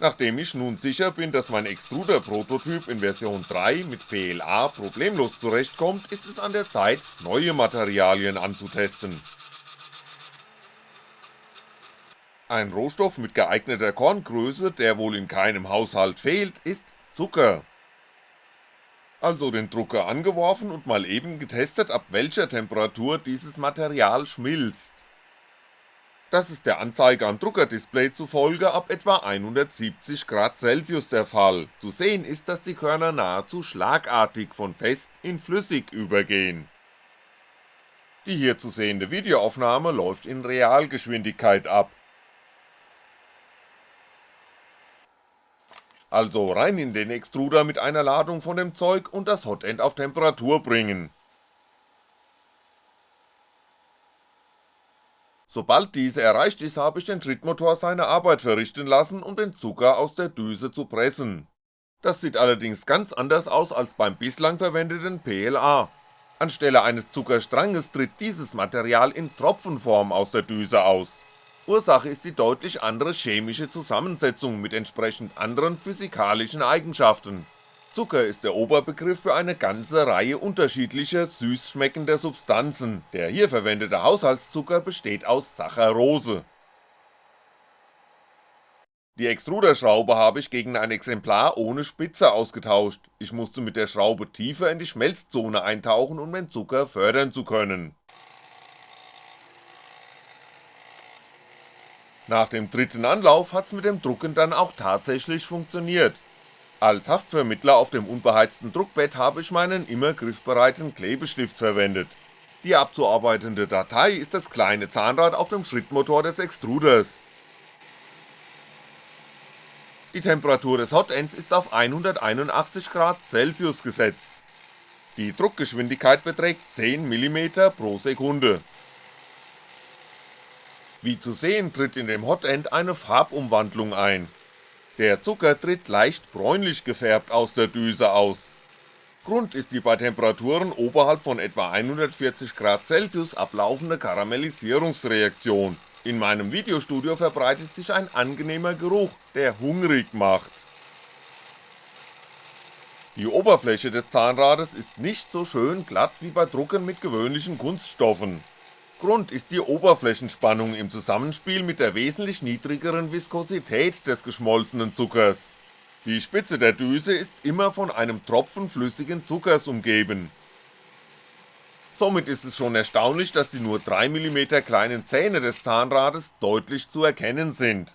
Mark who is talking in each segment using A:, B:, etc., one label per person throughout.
A: Nachdem ich nun sicher bin, dass mein Extruder-Prototyp in Version 3 mit PLA problemlos zurechtkommt, ist es an der Zeit, neue Materialien anzutesten. Ein Rohstoff mit geeigneter Korngröße, der wohl in keinem Haushalt fehlt, ist Zucker. Also den Drucker angeworfen und mal eben getestet, ab welcher Temperatur dieses Material schmilzt. Das ist der Anzeige am Druckerdisplay zufolge ab etwa 170 Grad Celsius der Fall, zu sehen ist, dass die Körner nahezu schlagartig von fest in flüssig übergehen. Die hier zu sehende Videoaufnahme läuft in Realgeschwindigkeit ab. Also rein in den Extruder mit einer Ladung von dem Zeug und das Hotend auf Temperatur bringen, Sobald diese erreicht ist, habe ich den Trittmotor seine Arbeit verrichten lassen, um den Zucker aus der Düse zu pressen. Das sieht allerdings ganz anders aus als beim bislang verwendeten PLA. Anstelle eines Zuckerstranges tritt dieses Material in Tropfenform aus der Düse aus. Ursache ist die deutlich andere chemische Zusammensetzung mit entsprechend anderen physikalischen Eigenschaften Zucker ist der Oberbegriff für eine ganze Reihe unterschiedlicher süß schmeckender Substanzen, der hier verwendete Haushaltszucker besteht aus Saccharose. Die Extruderschraube habe ich gegen ein Exemplar ohne Spitze ausgetauscht, ich musste mit der Schraube tiefer in die Schmelzzone eintauchen, um den Zucker fördern zu können. Nach dem dritten Anlauf hat's mit dem Drucken dann auch tatsächlich funktioniert, als Haftvermittler auf dem unbeheizten Druckbett habe ich meinen immer griffbereiten Klebestift verwendet. Die abzuarbeitende Datei ist das kleine Zahnrad auf dem Schrittmotor des Extruders. Die Temperatur des Hotends ist auf 181 Grad Celsius gesetzt. Die Druckgeschwindigkeit beträgt 10mm pro Sekunde. Wie zu sehen tritt in dem Hotend eine Farbumwandlung ein der Zucker tritt leicht bräunlich gefärbt aus der Düse aus. Grund ist die bei Temperaturen oberhalb von etwa 140 Grad Celsius ablaufende Karamellisierungsreaktion, in meinem Videostudio verbreitet sich ein angenehmer Geruch, der hungrig macht. Die Oberfläche des Zahnrades ist nicht so schön glatt wie bei Drucken mit gewöhnlichen Kunststoffen, Grund ist die Oberflächenspannung im Zusammenspiel mit der wesentlich niedrigeren Viskosität des geschmolzenen Zuckers. Die Spitze der Düse ist immer von einem Tropfen flüssigen Zuckers umgeben. Somit ist es schon erstaunlich, dass die nur 3mm kleinen Zähne des Zahnrades deutlich zu erkennen sind.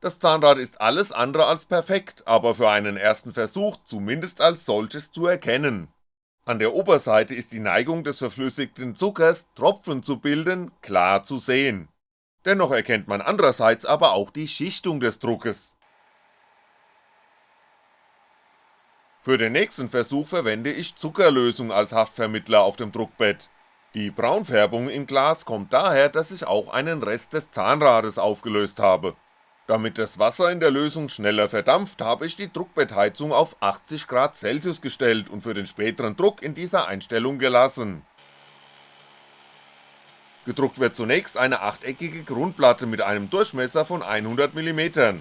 A: Das Zahnrad ist alles andere als perfekt, aber für einen ersten Versuch zumindest als solches zu erkennen an der Oberseite ist die Neigung des verflüssigten Zuckers, Tropfen zu bilden, klar zu sehen. Dennoch erkennt man andererseits aber auch die Schichtung des Druckes. Für den nächsten Versuch verwende ich Zuckerlösung als Haftvermittler auf dem Druckbett. Die Braunfärbung im Glas kommt daher, dass ich auch einen Rest des Zahnrades aufgelöst habe damit das Wasser in der Lösung schneller verdampft, habe ich die Druckbettheizung auf 80 Grad Celsius gestellt und für den späteren Druck in dieser Einstellung gelassen. Gedruckt wird zunächst eine achteckige Grundplatte mit einem Durchmesser von 100mm.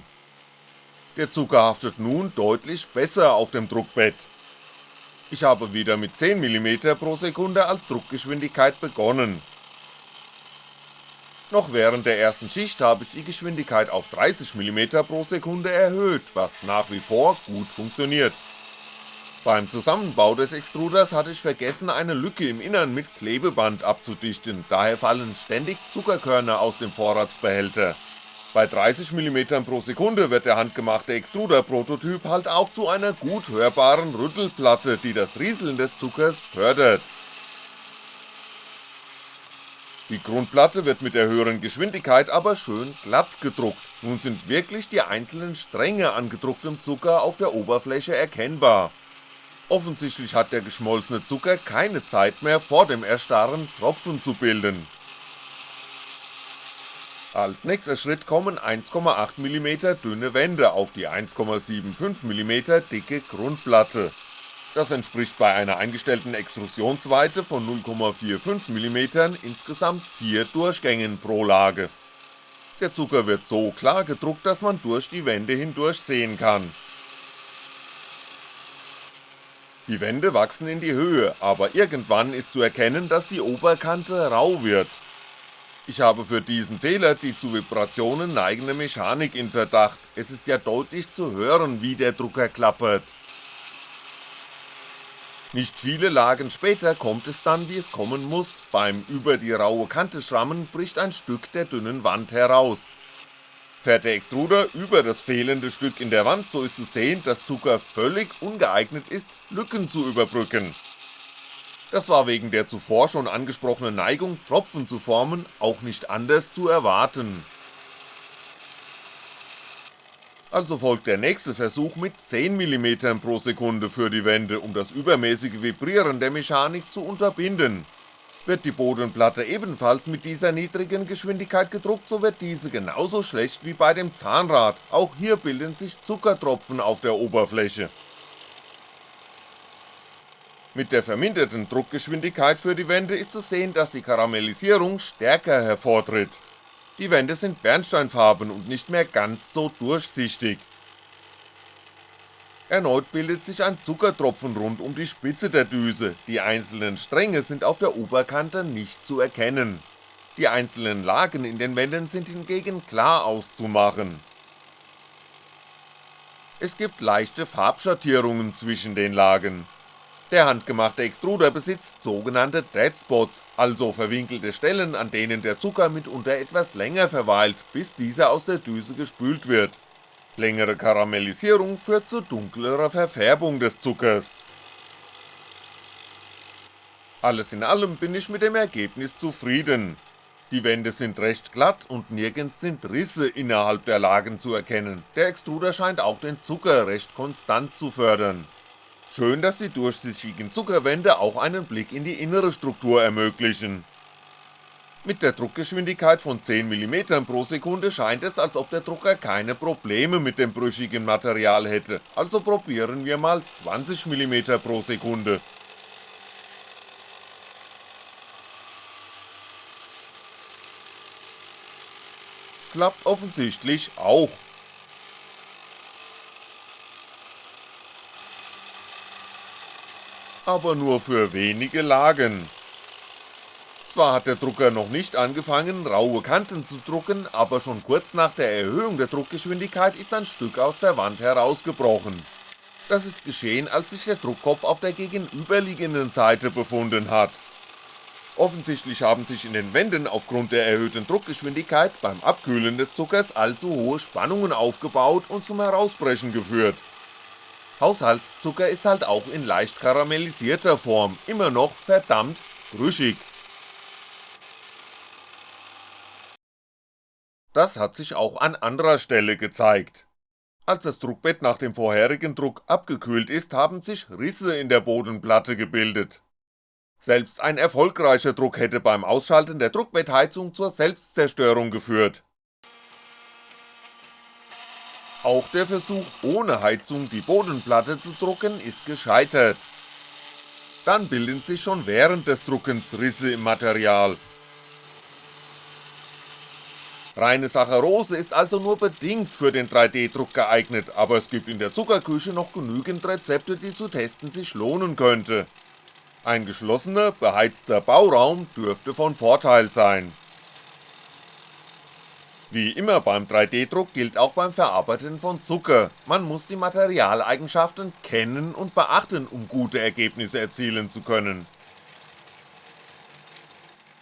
A: Der Zucker haftet nun deutlich besser auf dem Druckbett. Ich habe wieder mit 10mm pro Sekunde als Druckgeschwindigkeit begonnen noch während der ersten Schicht habe ich die Geschwindigkeit auf 30mm pro Sekunde erhöht, was nach wie vor gut funktioniert. Beim Zusammenbau des Extruders hatte ich vergessen eine Lücke im Innern mit Klebeband abzudichten, daher fallen ständig Zuckerkörner aus dem Vorratsbehälter. Bei 30mm pro Sekunde wird der handgemachte Extruder-Prototyp halt auch zu einer gut hörbaren Rüttelplatte, die das Rieseln des Zuckers fördert. Die Grundplatte wird mit der höheren Geschwindigkeit aber schön glatt gedruckt, nun sind wirklich die einzelnen Stränge an gedrucktem Zucker auf der Oberfläche erkennbar. Offensichtlich hat der geschmolzene Zucker keine Zeit mehr vor dem Erstarren Tropfen zu bilden. Als nächster Schritt kommen 1,8mm dünne Wände auf die 1,75mm dicke Grundplatte das entspricht bei einer eingestellten Extrusionsweite von 0,45mm insgesamt 4 Durchgängen pro Lage. Der Zucker wird so klar gedruckt, dass man durch die Wände hindurch sehen kann. Die Wände wachsen in die Höhe, aber irgendwann ist zu erkennen, dass die Oberkante rau wird. Ich habe für diesen Fehler die zu Vibrationen neigende Mechanik in Verdacht, es ist ja deutlich zu hören, wie der Drucker klappert. Nicht viele Lagen später kommt es dann wie es kommen muss, beim über die raue Kante schrammen bricht ein Stück der dünnen Wand heraus. Fährt der Extruder über das fehlende Stück in der Wand, so ist zu sehen, dass Zucker völlig ungeeignet ist, Lücken zu überbrücken. Das war wegen der zuvor schon angesprochenen Neigung, Tropfen zu formen, auch nicht anders zu erwarten. Also folgt der nächste Versuch mit 10mm pro Sekunde für die Wände, um das übermäßige Vibrieren der Mechanik zu unterbinden. Wird die Bodenplatte ebenfalls mit dieser niedrigen Geschwindigkeit gedruckt, so wird diese genauso schlecht wie bei dem Zahnrad, auch hier bilden sich Zuckertropfen auf der Oberfläche. Mit der verminderten Druckgeschwindigkeit für die Wände ist zu sehen, dass die Karamellisierung stärker hervortritt. Die Wände sind bernsteinfarben und nicht mehr ganz so durchsichtig. Erneut bildet sich ein Zuckertropfen rund um die Spitze der Düse, die einzelnen Stränge sind auf der Oberkante nicht zu erkennen. Die einzelnen Lagen in den Wänden sind hingegen klar auszumachen. Es gibt leichte Farbschattierungen zwischen den Lagen, der handgemachte Extruder besitzt sogenannte Deadspots, also verwinkelte Stellen, an denen der Zucker mitunter etwas länger verweilt, bis dieser aus der Düse gespült wird. Längere Karamellisierung führt zu dunklerer Verfärbung des Zuckers. Alles in allem bin ich mit dem Ergebnis zufrieden. Die Wände sind recht glatt und nirgends sind Risse innerhalb der Lagen zu erkennen, der Extruder scheint auch den Zucker recht konstant zu fördern. Schön, dass die durchsichtigen Zuckerwände auch einen Blick in die innere Struktur ermöglichen. Mit der Druckgeschwindigkeit von 10mm pro Sekunde scheint es, als ob der Drucker keine Probleme mit dem brüchigen Material hätte, also probieren wir mal 20mm pro Sekunde. Klappt offensichtlich auch. Aber nur für wenige Lagen. Zwar hat der Drucker noch nicht angefangen, raue Kanten zu drucken, aber schon kurz nach der Erhöhung der Druckgeschwindigkeit ist ein Stück aus der Wand herausgebrochen. Das ist geschehen, als sich der Druckkopf auf der gegenüberliegenden Seite befunden hat. Offensichtlich haben sich in den Wänden aufgrund der erhöhten Druckgeschwindigkeit beim Abkühlen des Zuckers allzu hohe Spannungen aufgebaut und zum Herausbrechen geführt Haushaltszucker ist halt auch in leicht karamellisierter Form immer noch verdammt brüchig. Das hat sich auch an anderer Stelle gezeigt. Als das Druckbett nach dem vorherigen Druck abgekühlt ist, haben sich Risse in der Bodenplatte gebildet. Selbst ein erfolgreicher Druck hätte beim Ausschalten der Druckbettheizung zur Selbstzerstörung geführt. Auch der Versuch ohne Heizung die Bodenplatte zu drucken ist gescheitert. Dann bilden sich schon während des Druckens Risse im Material. Reine Saccharose ist also nur bedingt für den 3D-Druck geeignet, aber es gibt in der Zuckerküche noch genügend Rezepte, die zu testen sich lohnen könnte. Ein geschlossener, beheizter Bauraum dürfte von Vorteil sein. Wie immer beim 3D-Druck gilt auch beim Verarbeiten von Zucker, man muss die Materialeigenschaften kennen und beachten, um gute Ergebnisse erzielen zu können.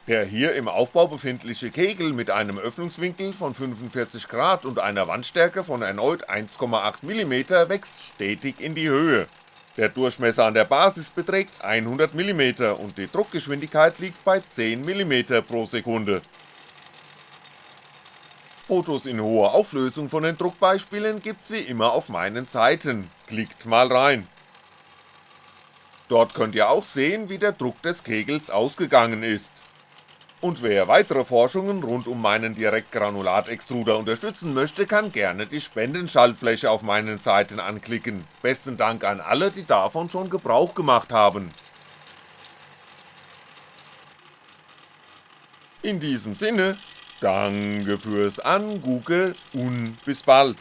A: Der hier im Aufbau befindliche Kegel mit einem Öffnungswinkel von 45° und einer Wandstärke von erneut 1,8mm wächst stetig in die Höhe. Der Durchmesser an der Basis beträgt 100mm und die Druckgeschwindigkeit liegt bei 10mm pro Sekunde, Fotos in hoher Auflösung von den Druckbeispielen gibt's wie immer auf meinen Seiten, klickt mal rein. Dort könnt ihr auch sehen, wie der Druck des Kegels ausgegangen ist. Und wer weitere Forschungen rund um meinen Direktgranulatextruder unterstützen möchte, kann gerne die Spendenschaltfläche auf meinen Seiten anklicken, besten Dank an alle, die davon schon Gebrauch gemacht haben. In diesem Sinne, Danke fürs Angucken und bis bald